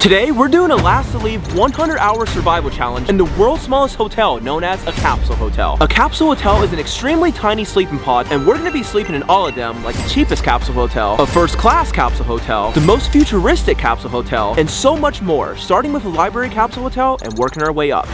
Today, we're doing a last to leave 100 hour survival challenge in the world's smallest hotel known as a capsule hotel. A capsule hotel is an extremely tiny sleeping pod and we're gonna be sleeping in all of them like the cheapest capsule hotel, a first class capsule hotel, the most futuristic capsule hotel, and so much more, starting with a library capsule hotel and working our way up.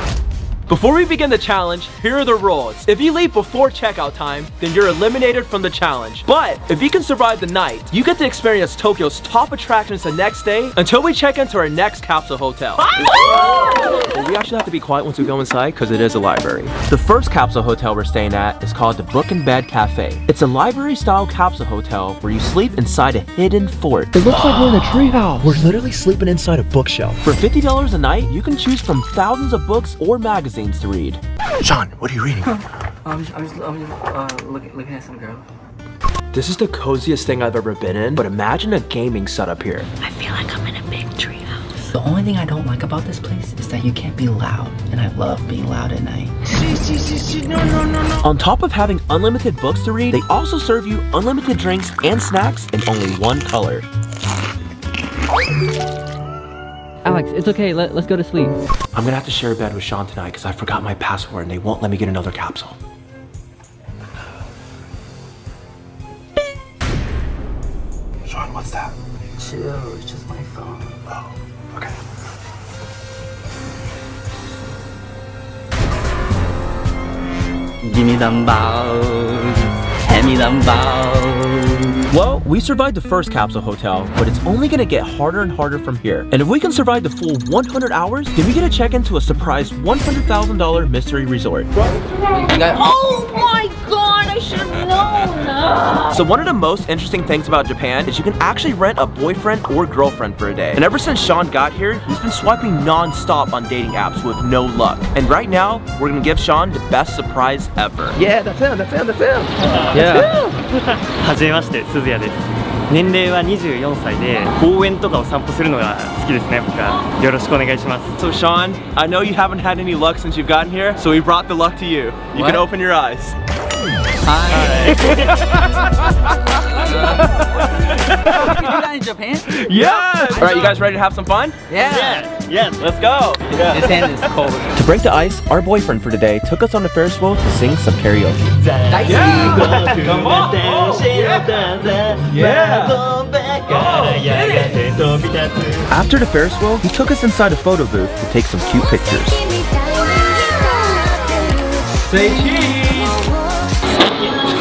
Before we begin the challenge, here are the rules. If you leave before checkout time, then you're eliminated from the challenge. But if you can survive the night, you get to experience Tokyo's top attractions the next day until we check into our next capsule hotel. Well, we actually have to be quiet once we go inside because it is a library. The first capsule hotel we're staying at is called the Book and Bed Cafe. It's a library-style capsule hotel where you sleep inside a hidden fort. It looks like we're in a treehouse. We're literally sleeping inside a bookshelf. For $50 a night, you can choose from thousands of books or magazines to read. Sean, what are you reading? I'm just, I'm just, I'm just uh, looking, looking at some girl. This is the coziest thing I've ever been in, but imagine a gaming setup here. I feel like I'm in a big treehouse. The only thing I don't like about this place is that you can't be loud, and I love being loud at night. No, no, no, no. On top of having unlimited books to read, they also serve you unlimited drinks and snacks in only one color. Alex, it's okay. Let, let's go to sleep. I'm gonna have to share a bed with Sean tonight because I forgot my password and they won't let me get another capsule. Sean, what's that? Chill, it's just my phone. Oh, okay. Give me them balls. Hand me them balls. Well, we survived the first capsule hotel, but it's only gonna get harder and harder from here. And if we can survive the full 100 hours, then we get to check into a surprise $100,000 mystery resort. Oh my god, I should have known. So one of the most interesting things about Japan is you can actually rent a boyfriend or girlfriend for a day. And ever since Sean got here, he's been swiping non-stop on dating apps with no luck. And right now, we're gonna give Sean the best surprise ever. Yeah, that's him, that's him, that's him. yeah. はじめまして、鈴谷です。年齢は24歳で公園とかを散歩するのが好きですね、僕は。よろしくお願いします。 So Sean, I know you haven't had any luck since you've gotten here, so we brought the luck to you. You What? can open your eyes. Hi. you do that in Japan? Yes! All right, you guys ready to have some fun? Yeah. Yes. Let's go. His hand is cold. To break the ice, our boyfriend for today took us on the Ferris wheel to sing some karaoke. Yeah. Come on! Oh, yeah! Yeah! After the Ferris wheel, he took us inside a photo booth to take some cute pictures. Say cheese!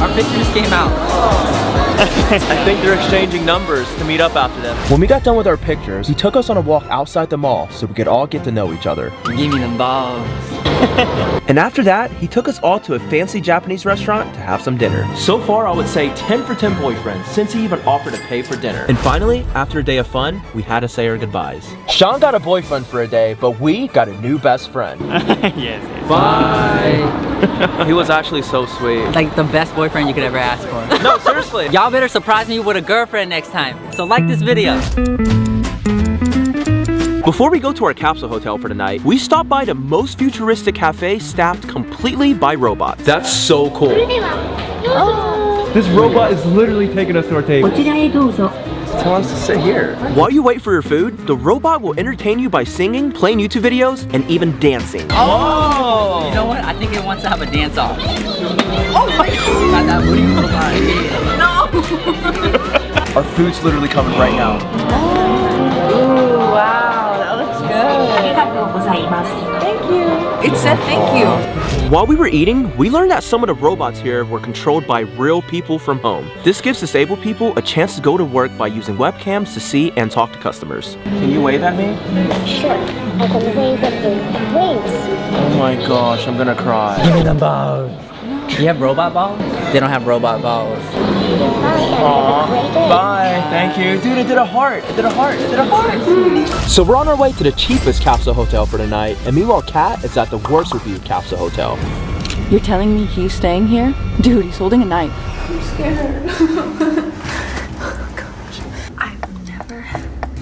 Our picture just came out. I think they're exchanging numbers to meet up after them. When we got done with our pictures, he took us on a walk outside the mall so we could all get to know each other. Give me them balls. And after that, he took us all to a fancy Japanese restaurant to have some dinner. So far, I would say 10 for 10 boyfriends, since he even offered to pay for dinner. And finally, after a day of fun, we had to say our goodbyes. Sean got a boyfriend for a day, but we got a new best friend. yes, yes. Bye! he was actually so sweet. Like the best boyfriend you could ever ask for. No, seriously. Y'all better surprise me with a girlfriend next time. So like this video. Before we go to our capsule hotel for tonight, we stopped by the most futuristic cafe staffed completely by robots. That's so cool. This robot is literally taking us to our table just wants to sit here. While you wait for your food, the robot will entertain you by singing, playing YouTube videos, and even dancing. Oh! You know what? I think it wants to have a dance off. Oh my god! Not that booty robot. no! Our food's literally coming right now. Oh, wow. That looks good. Thank you. It said thank you. While we were eating, we learned that some of the robots here were controlled by real people from home. This gives disabled people a chance to go to work by using webcams to see and talk to customers. Can you wave at me? Sure, I can wave at the wings. Oh my gosh, I'm gonna cry. You have robot balls? They don't have robot balls. Bye, and have a great day. Bye. Thank you. Dude, it did a heart. It did a heart. It did a heart. So we're on our way to the cheapest capsule hotel for tonight. And meanwhile, Kat is at the worst reviewed capsule hotel. You're telling me he's staying here? Dude, he's holding a knife. I've never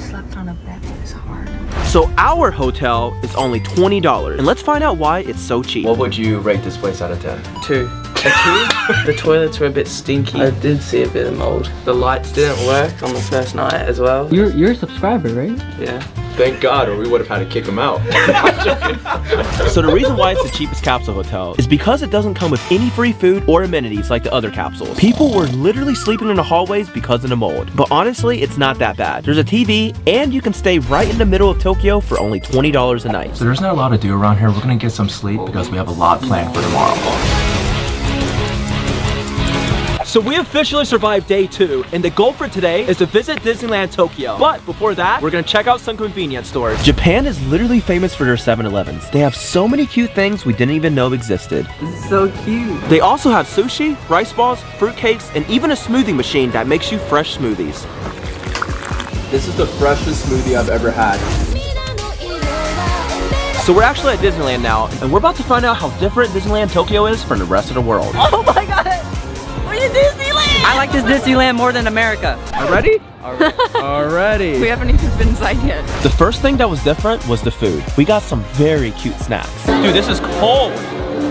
slept on a bed this hard. So our hotel is only $20. And let's find out why it's so cheap. What would you rate this place out of 10? Two. The toilets were a bit stinky. I did see a bit of mold. The lights didn't work on the first night as well. You're you're a subscriber, right? Yeah. Thank God, or we would have had to kick him out. so the reason why it's the cheapest capsule hotel is because it doesn't come with any free food or amenities like the other capsules. People were literally sleeping in the hallways because of the mold. But honestly, it's not that bad. There's a TV, and you can stay right in the middle of Tokyo for only $20 a night. So there's not a lot to do around here. We're gonna get some sleep because we have a lot planned for tomorrow. So we officially survived day two, and the goal for today is to visit Disneyland Tokyo. But before that, we're gonna check out some convenience stores. Japan is literally famous for their 7-Elevens. They have so many cute things we didn't even know existed. This is so cute. They also have sushi, rice balls, fruit cakes, and even a smoothie machine that makes you fresh smoothies. This is the freshest smoothie I've ever had. So we're actually at Disneyland now, and we're about to find out how different Disneyland Tokyo is from the rest of the world. Oh my in Disneyland! I like this Disneyland more than America. Already? Already. We haven't even been inside yet. The first thing that was different was the food. We got some very cute snacks. Dude, this is cold.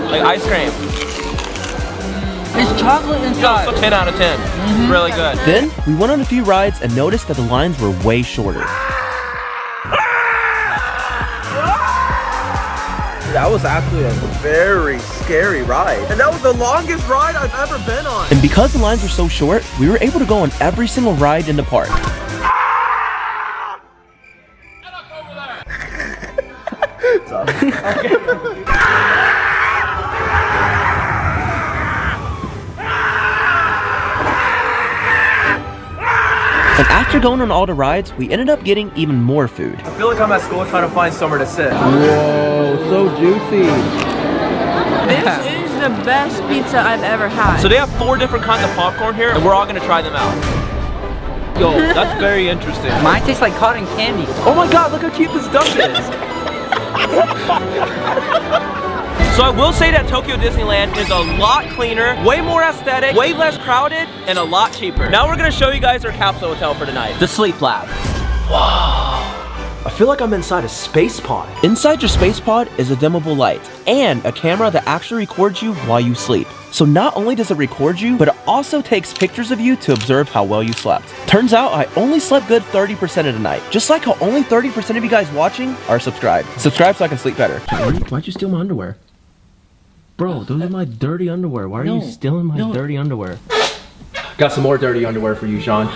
Like ice cream. It's chocolate inside. So 10 out of 10. Mm-hmm. Really good. Then we went on a few rides and noticed that the lines were way shorter. That was actually a very scary ride. And that was the longest ride I've ever been on. And because the lines were so short, we were able to go on every single ride in the park. And after going on all the rides, we ended up getting even more food. I feel like I'm at school trying to find somewhere to sit. Whoa, so juicy. This is the best pizza I've ever had. So they have four different kinds of popcorn here, and we're all gonna try them out. Yo, that's very interesting. Mine tastes like cotton candy. Oh my god, look how cute this duck is. So I will say that Tokyo Disneyland is a lot cleaner, way more aesthetic, way less crowded, and a lot cheaper. Now we're gonna show you guys our capsule hotel for tonight. The Sleep Lab. Wow. I feel like I'm inside a space pod. Inside your space pod is a dimmable light and a camera that actually records you while you sleep. So not only does it record you, but it also takes pictures of you to observe how well you slept. Turns out I only slept good 30% of the night. Just like how only 30% of you guys watching are subscribed. Subscribe so I can sleep better. Why'd you steal my underwear? Bro, those are my dirty underwear. Why are you stealing my dirty underwear? Got some more dirty underwear for you, Sean.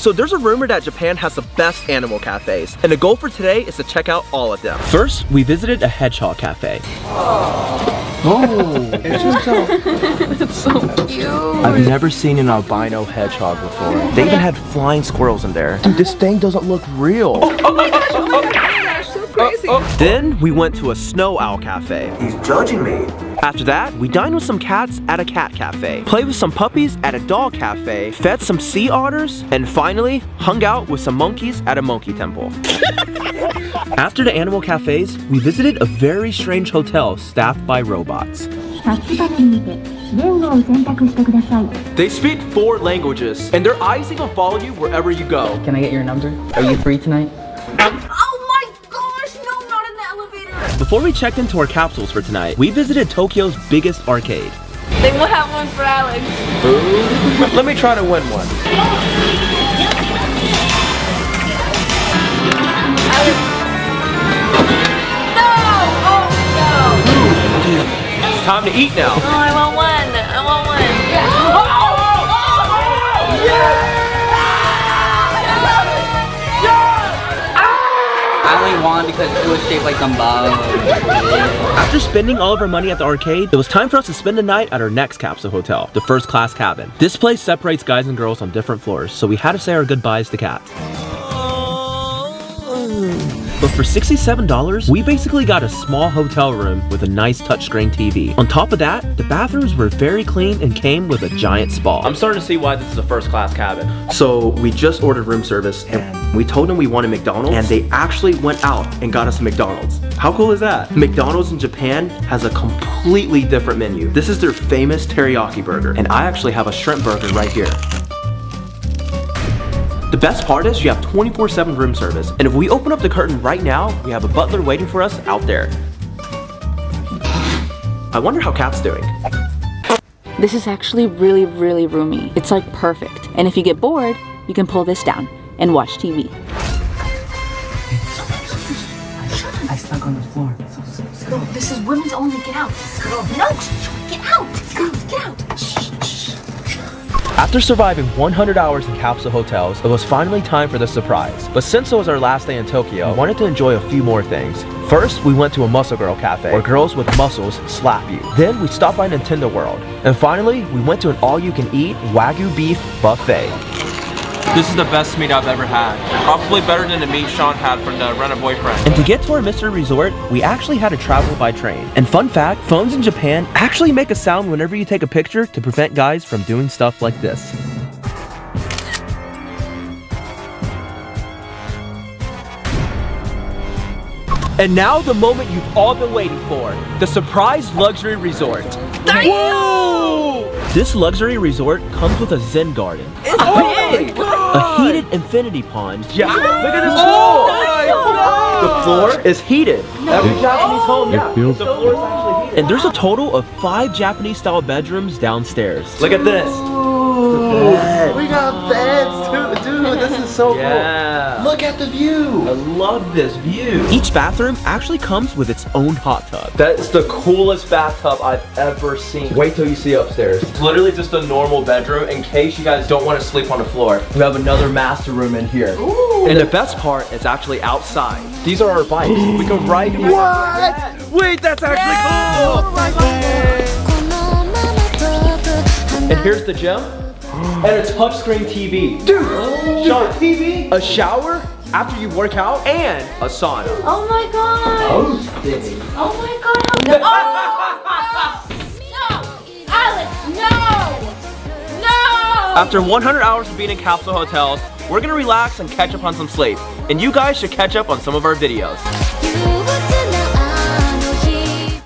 So there's a rumor that Japan has the best animal cafes, and the goal for today is to check out all of them. First, we visited a hedgehog cafe. Oh, It's so cute. I've never seen an albino hedgehog before. They even had flying squirrels in there. Dude, this thing doesn't look real. Oh, oh, oh, oh my gosh, so crazy. Then we went to a snow owl cafe. He's judging me. After that, we dined with some cats at a cat cafe, played with some puppies at a dog cafe, fed some sea otters, and finally hung out with some monkeys at a monkey temple. After the animal cafes, we visited a very strange hotel staffed by robots. They speak four languages, and their eyes even follow you wherever you go. Can I get your number? Are you free tonight? Before we checked into our capsules for tonight, we visited Tokyo's biggest arcade. They will have one for Alex. Ooh. Let me try to win one. No! Oh, no! It's time to eat now. Oh, I want one. I want one. Yeah. Oh, oh, oh, yeah. 21 because it was shaped like Gumball. After spending all of our money at the arcade, it was time for us to spend the night at our next capsule hotel, the first class cabin. This place separates guys and girls on different floors, so we had to say our goodbyes to Kat. Oh. But for $67, we basically got a small hotel room with a nice touchscreen TV. On top of that, the bathrooms were very clean and came with a giant spa. I'm starting to see why this is a first class cabin. So we just ordered room service and we told them we wanted McDonald's and they actually went out and got us a McDonald's. How cool is that? McDonald's in Japan has a completely different menu. This is their famous teriyaki burger and I actually have a shrimp burger right here. The best part is you have 24-7 room service, and if we open up the curtain right now, we have a butler waiting for us out there. I wonder how Kat's doing. This is actually really, really roomy. It's like perfect. And if you get bored, you can pull this down and watch TV. I stuck on the floor. No, this is women's only. Get out. No, get out. Get out. After surviving 100 hours in capsule hotels, it was finally time for the surprise. But since it was our last day in Tokyo, I wanted to enjoy a few more things. First, we went to a Muscle Girl cafe, where girls with muscles slap you. Then, we stopped by Nintendo World. And finally, we went to an all-you-can-eat Wagyu beef buffet. This is the best meat I've ever had. Probably better than the meat Sean had from the Rent a Boyfriend. And to get to our mystery resort, we actually had to travel by train. And fun fact, phones in Japan actually make a sound whenever you take a picture to prevent guys from doing stuff like this. And now the moment you've all been waiting for, the surprise luxury resort. Whoa! This luxury resort comes with a zen garden. It's big! A oh heated infinity pond. Yeah, look at this pool! Oh oh the floor is heated. Every Japanese home, yeah. feels- the floor is actually heated. And there's a total of five Japanese style bedrooms downstairs. Look at this. We got beds too, dude. This is so Yeah. Look at the view. I love this view. Each bathroom actually comes with its own hot tub. That's the coolest bathtub I've ever seen. Wait till you see upstairs. It's literally just a normal bedroom in case you guys don't want to sleep on the floor. We have another master room in here. Ooh. And the best part is actually outside. These are our bikes. We can ride. What? Wait, that's actually cool. Oh and here's the gym. And a touchscreen TV. Dude, oh. Sean, TV, a shower after you work out, and a sauna. Oh my god. Oh my god. Oh. no. Alex, no. No. After 100 hours of being in capsule hotels, we're gonna relax and catch up on some sleep. And you guys should catch up on some of our videos. You would